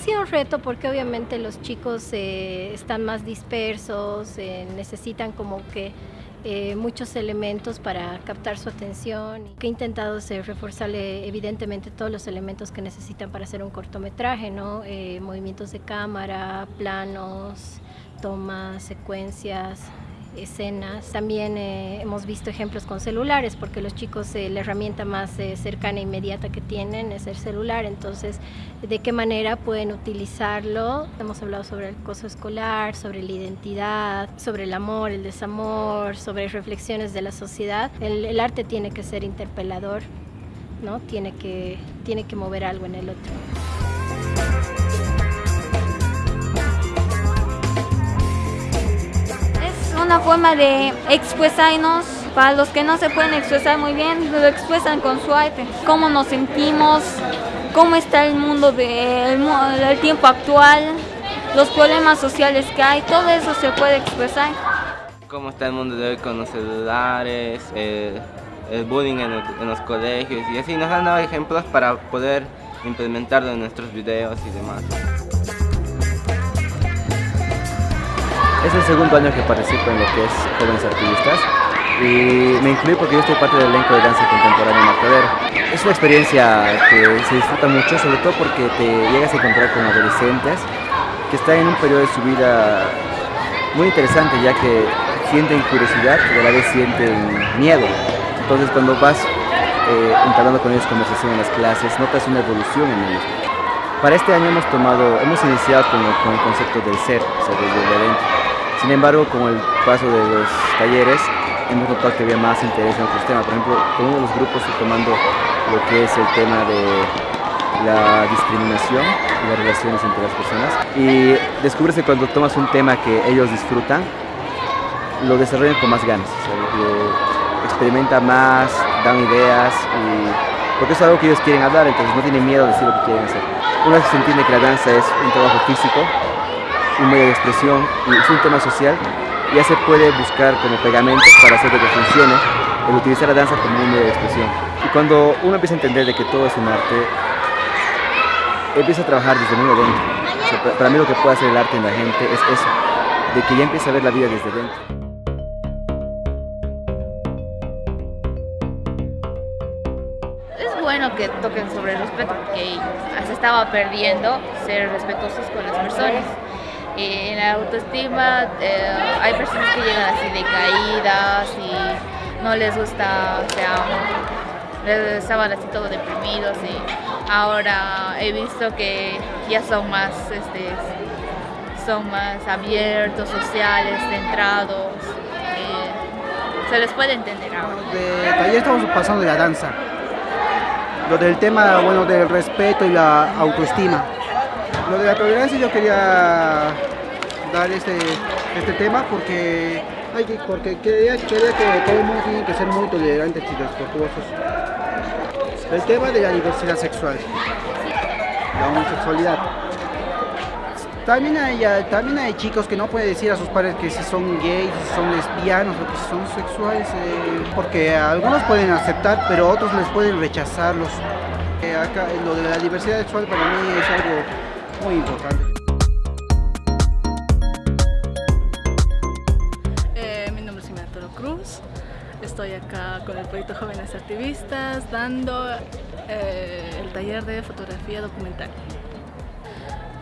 sido un reto porque obviamente los chicos eh, están más dispersos, eh, necesitan como que eh, muchos elementos para captar su atención. He intentado hacer reforzarle evidentemente todos los elementos que necesitan para hacer un cortometraje, ¿no? movimientos de cámara, planos, tomas, secuencias, escenas. También eh, hemos visto ejemplos con celulares, porque los chicos eh, la herramienta más eh, cercana e inmediata que tienen es el celular, entonces de qué manera pueden utilizarlo. Hemos hablado sobre el acoso escolar, sobre la identidad, sobre el amor, el desamor, sobre reflexiones de la sociedad. El, el arte tiene que ser interpelador, ¿no? tiene, que, tiene que mover algo en el otro. Una forma de expresarnos. Para los que no se pueden expresar muy bien, lo expresan con su arte. Cómo nos sentimos, cómo está el mundo del el tiempo actual, los problemas sociales que hay, todo eso se puede expresar. Cómo está el mundo de hoy con los celulares, el, bullying en, en, los colegios y así nos han dado ejemplos para poder implementarlo en nuestros videos y demás. Es el segundo año que participo en lo que es Jóvenes Activistas y me incluí porque yo estoy parte del elenco de danza contemporánea Martadero. Es una experiencia que se disfruta mucho, sobre todo porque te llegas a encontrar con adolescentes que están en un periodo de su vida muy interesante ya que sienten curiosidad y a la vez sienten miedo. Entonces cuando vas eh, entablando con ellos conversación en las clases, notas una evolución en ellos. Para este año hemos tomado, hemos iniciado con el, concepto del ser, o sea, desde el evento. Sin embargo, con el paso de los talleres, hemos notado que había más interés en otros temas. Por ejemplo, con uno de los grupos tomando lo que es el tema de la discriminación y las relaciones entre las personas. Y descubres que cuando tomas un tema que ellos disfrutan, lo desarrollan con más ganas. O experimenta más, dan ideas, y, porque es algo que ellos quieren hablar, entonces no tienen miedo de decir lo que quieren hacer. Una vez se entiende que la danza es un trabajo físico, un medio de expresión y es un tema social, ya se puede buscar como pegamentos para hacer que funcione el utilizar la danza como un medio de expresión. Y cuando uno empieza a entender de que todo es un arte, empieza a trabajar desde muy adentro. para mí lo que puede hacer el arte en la gente es eso, de que ya empieza a ver la vida desde dentro. Bueno que toquen sobre el respeto porque se estaba perdiendo ser respetuosos con las personas en la autoestima eh, hay personas que llegan así de caídas y no les gusta, o sea, estaban así todos deprimidos y ahora he visto que ya son más, este, son más abiertos, sociales, centrados, se les puede entender ahora. De estamos pasando de la danza, lo del tema bueno, del respeto y la autoestima. Lo de la tolerancia yo quería dar este, este tema porque, hay que, porque quería, que todo el mundo tiene que ser muy tolerantes y respetuosos. El tema de la diversidad sexual, la homosexualidad. También hay, también hay chicos que no pueden decir a sus padres que si son gays, si son lesbianos o que si son sexuales, eh, porque algunos pueden aceptar, pero otros les pueden rechazarlos. Eh, lo de la diversidad sexual para mí es algo muy importante. Eh, mi nombre es Jimena Toro Cruz, estoy acá con el proyecto Jóvenes Activistas dando eh, el taller de fotografía documental.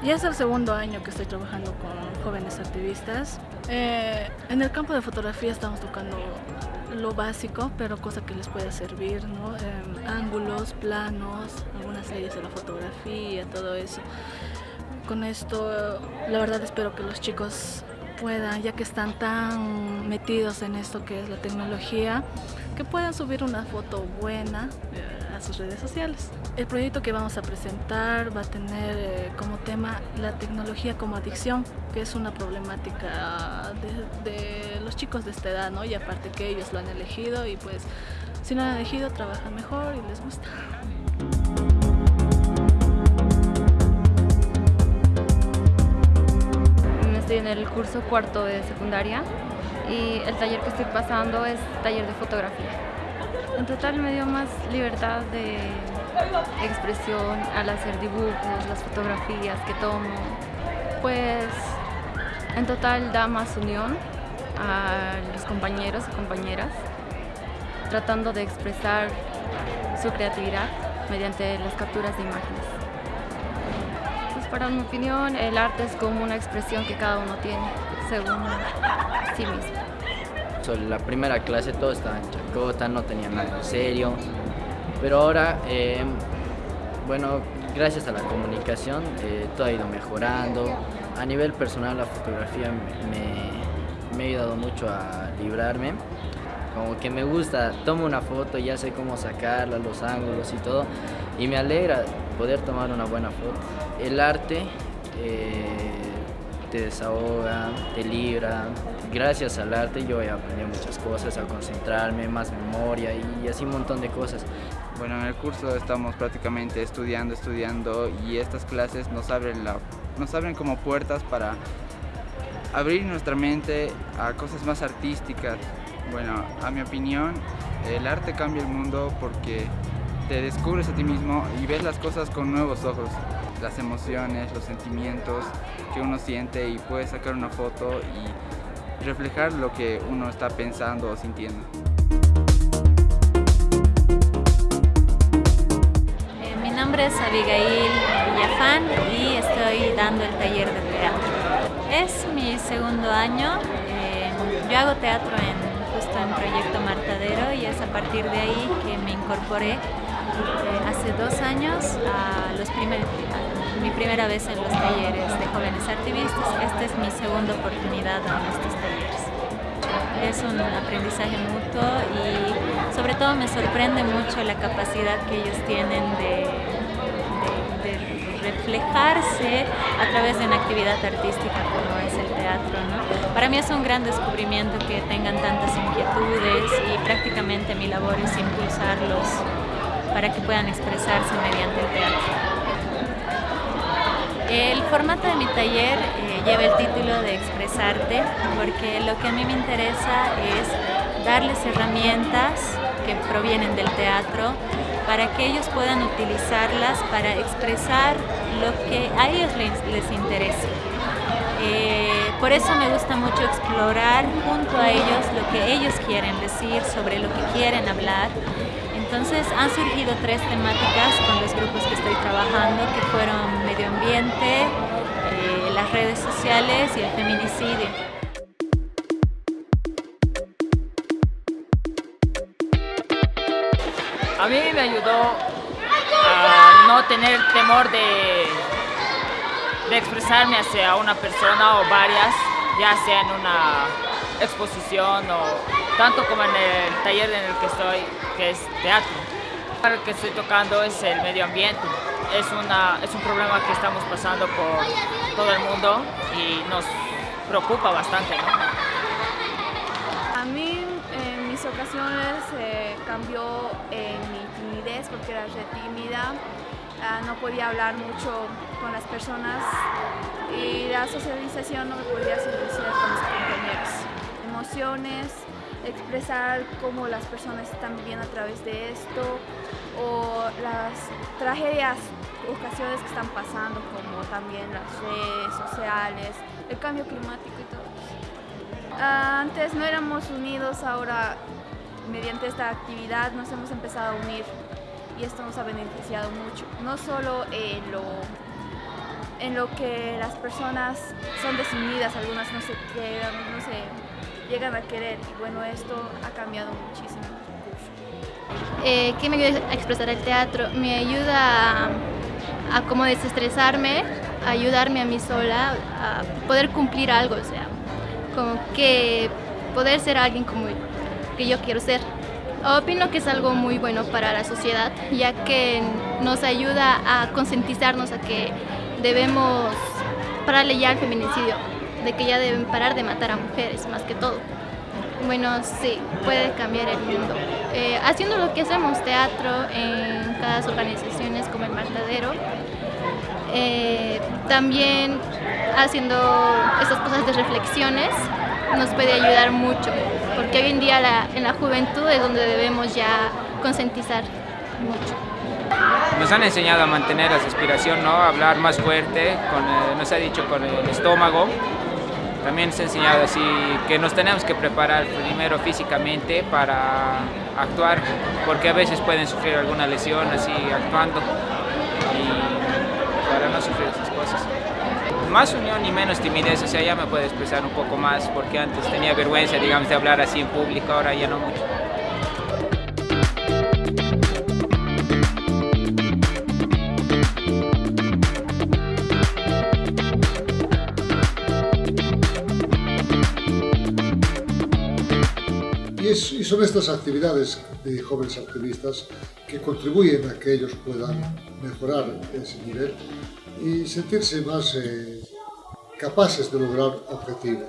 Ya es el segundo año que estoy trabajando con jóvenes activistas. Eh, en el campo de fotografía estamos tocando lo básico, pero cosa que les pueda servir, ¿no? ángulos, planos, algunas leyes de la fotografía, todo eso con esto la verdad espero que los chicos puedan, ya que están tan metidos en esto que es la tecnología, que puedan subir una foto buena eh, a sus redes sociales. El proyecto que vamos a presentar va a tener eh, como tema la tecnología como adicción, que es una problemática de, los chicos de esta edad, ¿no? Y aparte que ellos lo han elegido y pues si no lo han elegido trabajan mejor y les gusta. Estoy en el curso cuarto de secundaria y el taller que estoy pasando es taller de fotografía. En total me dio más libertad de expresión al hacer dibujos, las fotografías que tomo, pues en total da más unión a los compañeros y compañeras, tratando de expresar su creatividad mediante las capturas de imágenes. Para mi opinión, el arte es como una expresión que cada uno tiene, según sí mismo. La primera clase todo estaba en chacota, no tenía nada en serio, pero ahora, eh, bueno, gracias a la comunicación eh, todo ha ido mejorando. A nivel personal la fotografía me ha ayudado mucho a librarme como que me gusta, tomo una foto, ya sé cómo sacarla, los ángulos y todo, y me alegra poder tomar una buena foto. El arte eh, te desahoga, te libra. Gracias al arte yo he aprendido muchas cosas, a concentrarme, más memoria y así un montón de cosas. Bueno, en el curso estamos prácticamente estudiando, estudiando y estas clases nos abren, la, nos abren como puertas para abrir nuestra mente a cosas más artísticas, bueno, a mi opinión, el arte cambia el mundo porque te descubres a ti mismo y ves las cosas con nuevos ojos, las emociones, los sentimientos que uno siente y puedes sacar una foto y reflejar lo que uno está pensando o sintiendo. Eh, mi nombre es Abigail Villafán y estoy dando el taller de teatro. Es mi segundo año, eh, yo hago teatro en en Proyecto Martadero y es a partir de ahí que me incorporé eh, hace dos años a los primeros, mi primera vez en los talleres de jóvenes activistas. Esta es mi segunda oportunidad en estos talleres. Es un aprendizaje mutuo y sobre todo me sorprende mucho la capacidad que ellos tienen de reflejarse a través de una actividad artística como el teatro. ¿no? Para mí es un gran descubrimiento que tengan tantas inquietudes y prácticamente mi labor es impulsarlos para que puedan expresarse mediante el teatro. El formato de mi taller eh, lleva el título de Expresarte porque lo que a mí me interesa es darles herramientas que provienen del teatro para que ellos puedan utilizarlas para expresar lo que a ellos les, interesa. Eh, por eso me gusta mucho explorar junto a ellos lo que ellos quieren decir, sobre lo que quieren hablar. Entonces han surgido tres temáticas con los grupos que estoy trabajando, que fueron medio ambiente, eh, las redes sociales y el feminicidio. a mí me ayudó a no tener temor de, de expresarme hacia una persona o varias, ya sea en una exposición o tanto como en el taller en el que estoy, que es teatro. Lo que estoy tocando es el medio ambiente. Es, una, es un problema que estamos pasando por todo el mundo y nos preocupa bastante. A mí en mis ocasiones eh, cambió en mi timidez porque era re tímida, no podía hablar mucho con las personas y la socialización no me podía socializar con mis compañeros. Emociones, expresar cómo las personas están viviendo a través de esto o las tragedias, ocasiones que están pasando como también las redes sociales, el cambio climático y todo. Ah, antes no éramos unidos, ahora mediante esta actividad nos hemos empezado a unir y esto nos ha beneficiado mucho, no solo en lo, en lo que las personas son desunidas, algunas no se quedan, no se llegan a querer y bueno, esto ha cambiado muchísimo eh, ¿Qué me ayuda a expresar el teatro? Me ayuda a, a desestresarme, a ayudarme a mí sola, a poder cumplir algo, o sea, como que poder ser alguien como que yo quiero ser. Opino que es algo muy bueno para la sociedad, ya que nos ayuda a concientizarnos a que debemos pararle ya al feminicidio, de que ya deben parar de matar a mujeres, más que todo. Bueno, sí, puede cambiar el mundo. Eh, haciendo lo que hacemos, teatro en cada organizaciones como el Matadero, eh, también haciendo estas cosas de reflexiones nos puede ayudar mucho, hoy en día en la juventud es donde debemos ya concientizar mucho. nos han enseñado a mantener la respiración, ¿no? a hablar más fuerte, eh, nos ha dicho con el estómago. También se ha enseñado así que nos tenemos que preparar primero físicamente para actuar, porque a veces pueden sufrir alguna lesión así actuando y para no sufrir esas cosas. Más unión y menos timidez, o sea, ya me puedo expresar un poco más, porque antes tenía vergüenza, digamos, de hablar así en público, ahora ya no mucho. Y, son estas actividades de jóvenes activistas que contribuyen a que ellos puedan mejorar ese nivel y sentirse más eh, capaces de lograr objetivos.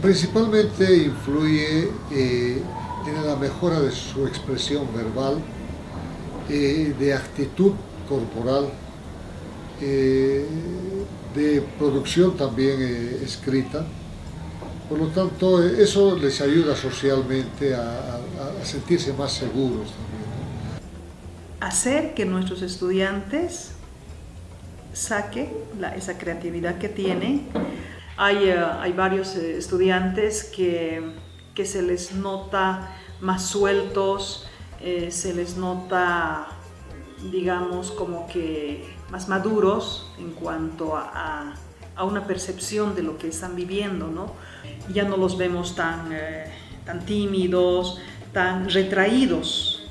Principalmente influye eh, en la mejora de su expresión verbal, eh, de actitud corporal, de producción también escrita, por lo tanto, eso les ayuda socialmente a, sentirse más seguros también. Hacer que nuestros estudiantes saquen esa creatividad que tienen. Hay, eh, hay varios eh, estudiantes que, que, se les nota más sueltos, eh, se les nota, digamos, como que más maduros en cuanto a a una percepción de lo que están viviendo, ¿no? Ya no los vemos tan, tan tímidos, tan retraídos.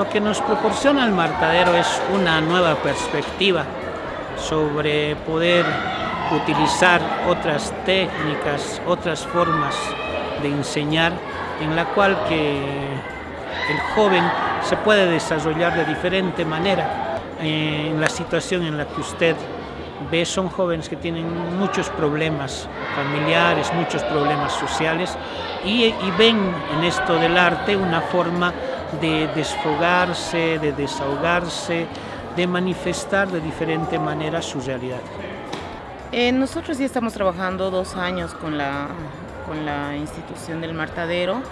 Lo que nos proporciona el marcadero es una nueva perspectiva sobre poder utilizar otras técnicas, otras formas de enseñar en la cual que el joven se puede desarrollar de diferente manera eh, en la situación en la que usted ve. Son jóvenes que tienen muchos problemas familiares, muchos problemas sociales y, ven en esto del arte una forma de desfogarse, de desahogarse, de manifestar de diferente manera su realidad. Eh, nosotros ya estamos trabajando dos años con la, con la institución del Martadero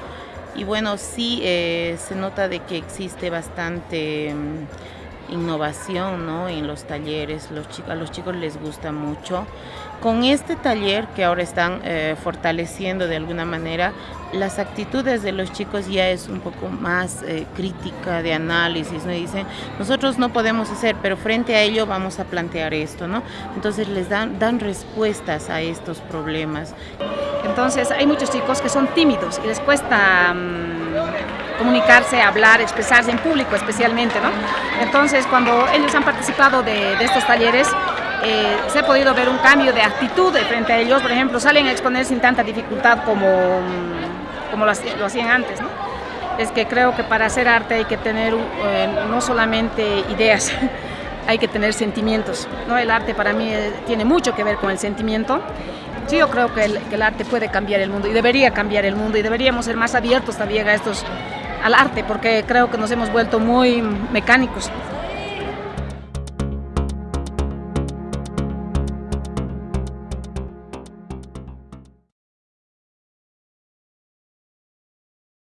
y bueno, sí eh, se nota de que existe bastante... Mm, innovación ¿no? en los talleres, los chicos, a los chicos les gusta mucho. Con este taller que ahora están eh, fortaleciendo de alguna manera, las actitudes de los chicos ya es un poco más eh, crítica de análisis, ¿no? dicen, nosotros no podemos hacer, pero frente a ello vamos a plantear esto, ¿no? Entonces les dan, dan respuestas a estos problemas. Entonces hay muchos chicos que son tímidos y les cuesta... Mm, comunicarse, hablar, expresarse en público especialmente. ¿no? Entonces, cuando ellos han participado de, estos talleres, eh, se ha podido ver un cambio de actitud frente a ellos. Por ejemplo, salen a exponer sin tanta dificultad como, como lo, hacían antes. ¿no? Es que creo que para hacer arte hay que tener eh, no solamente ideas, hay que tener sentimientos. ¿no? El arte para mí eh, tiene mucho que ver con el sentimiento. Sí, yo creo que el, que el arte puede cambiar el mundo y debería cambiar el mundo y deberíamos ser más abiertos también a estos al arte, porque creo que nos hemos vuelto muy mecánicos.